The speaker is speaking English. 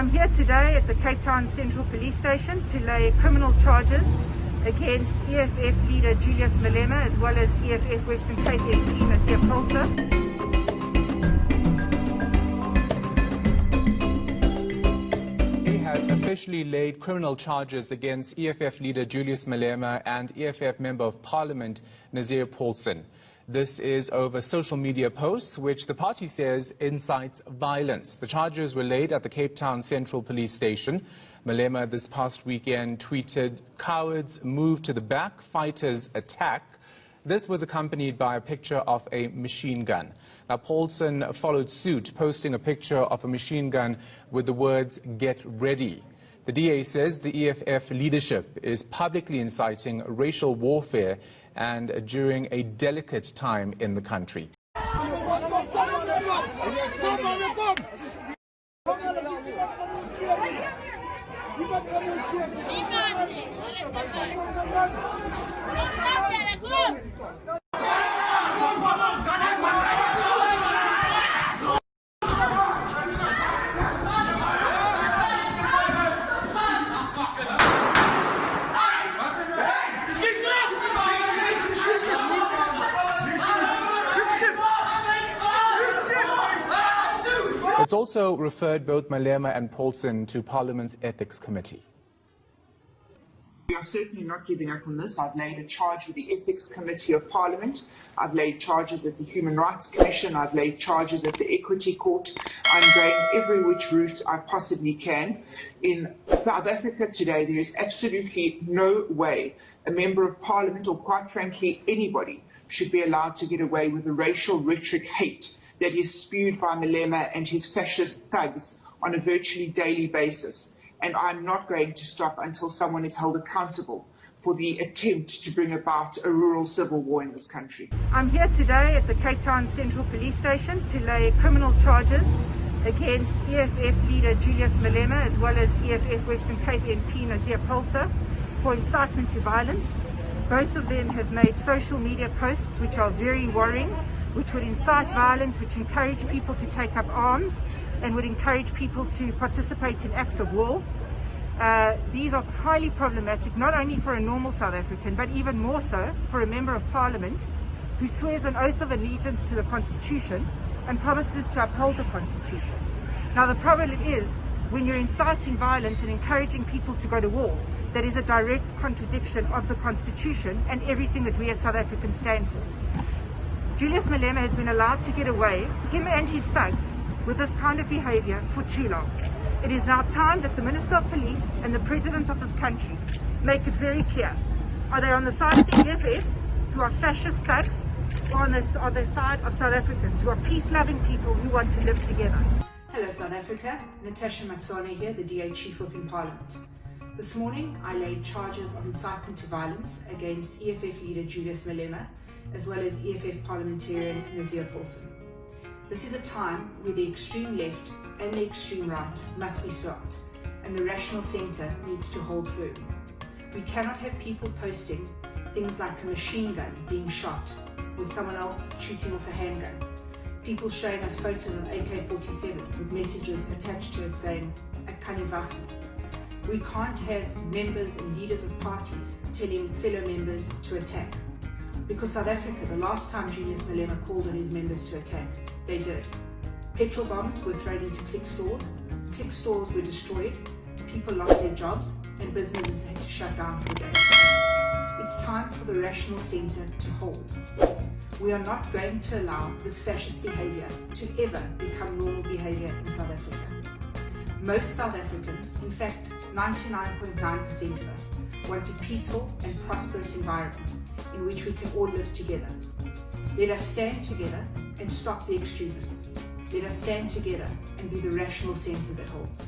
I'm here today at the Cape Town Central Police Station to lay criminal charges against EFF leader Julius Malema as well as EFF Western Cape MP Nazier Paulsen. has officially laid criminal charges against EFF leader Julius Malema and EFF Member of Parliament Nazier Paulsen. This is over social media posts, which the party says incites violence. The charges were laid at the Cape Town Central Police Station. Malema this past weekend tweeted, cowards move to the back, fighters attack. This was accompanied by a picture of a machine gun. Now, Paulsen followed suit, posting a picture of a machine gun with the words, get ready. The DA says the EFF leadership is publicly inciting racial warfare and during a delicate time in the country. It's also referred both Malema and Paulsen to Parliament's Ethics Committee. We are certainly not giving up on this. I've laid a charge with the Ethics Committee of Parliament. I've laid charges at the Human Rights Commission. I've laid charges at the Equity Court. I'm going every which route I possibly can. In South Africa today, there is absolutely no way a Member of Parliament, or quite frankly anybody, should be allowed to get away with the racial rhetoric hate that is spewed by Malema and his fascist thugs on a virtually daily basis. And I'm not going to stop until someone is held accountable for the attempt to bring about a rural civil war in this country. I'm here today at the Cape Town Central Police Station to lay criminal charges against EFF leader Julius Malema as well as EFF Western Cape MP Nazier Paulsen for incitement to violence. Both of them have made social media posts which are very worrying which would incite violence, which encourage people to take up arms and would encourage people to participate in acts of war. Uh, these are highly problematic, not only for a normal South African, but even more so for a Member of Parliament who swears an oath of allegiance to the Constitution and promises to uphold the Constitution. Now the problem is, when you're inciting violence and encouraging people to go to war, that is a direct contradiction of the Constitution and everything that we as South Africans stand for. Julius Malema has been allowed to get away, him and his thugs, with this kind of behaviour for too long. It is now time that the Minister of Police and the President of this country make it very clear. Are they on the side of the EFF, who are fascist thugs, or on the, on the side of South Africans, who are peace-loving people who want to live together? Hello South Africa, Natasha Mazzone here, the DA Chief Whip in Parliament. This morning I laid charges of incitement to violence against EFF leader Julius Malema as well as EFF parliamentarian Nazier Paulsen. This is a time where the extreme left and the extreme right must be stopped and the rational centre needs to hold firm. We cannot have people posting things like a machine gun being shot with someone else shooting off a handgun. People showing us photos of AK-47s with messages attached to it saying, Akanivacht. We can't have members and leaders of parties telling fellow members to attack. Because South Africa, the last time Julius Malema called on his members to attack, they did. Petrol bombs were thrown into Clicks stores, Clicks stores were destroyed, people lost their jobs, and businesses had to shut down for days. It's time for the rational centre to hold. We are not going to allow this fascist behaviour to ever become normal behaviour in South Africa. Most South Africans, in fact 99.9% .9 of us, want a peaceful and prosperous environment in which we can all live together. Let us stand together and stop the extremists. Let us stand together and be the rational centre that holds.